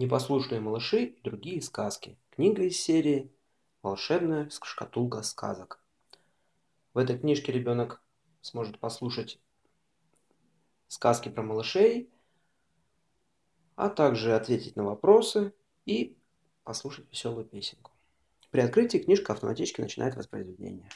Непослушные малыши и другие сказки. Книга из серии «Волшебная шкатулка сказок». В этой книжке ребенок сможет послушать сказки про малышей, а также ответить на вопросы и послушать веселую песенку. При открытии книжка автоматически начинает воспроизведение.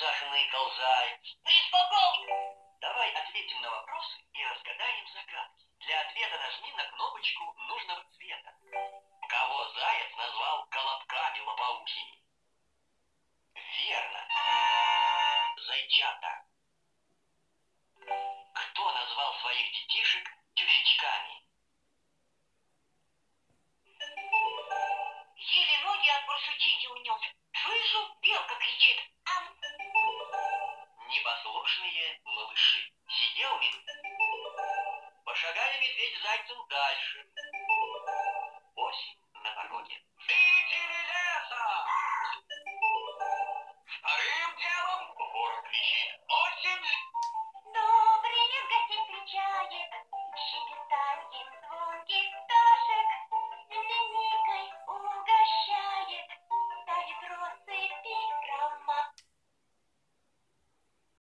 Захныкал заяц. Приспокой! Давай ответим на вопросы и разгадаем загадки. Для ответа нажми на кнопочку нужного цвета. Кого заяц назвал колобками лопоухими? Верно. Зайчата. Кто назвал своих детишек Непослушные малыши. Сидел медведь. Пошагали медведь зайцем дальше.